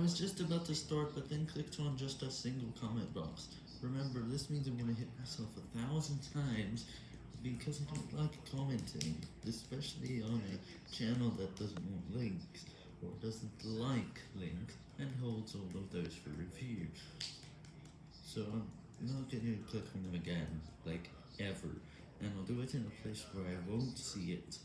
was just about to start, but then clicked on just a single comment box. Remember, this means I'm gonna hit myself a thousand times because I don't like commenting, especially on a channel that doesn't want links, or doesn't like links, and holds all of those for review. So I'm not gonna click on them again, like, ever, and I'll do it in a place where I won't see it.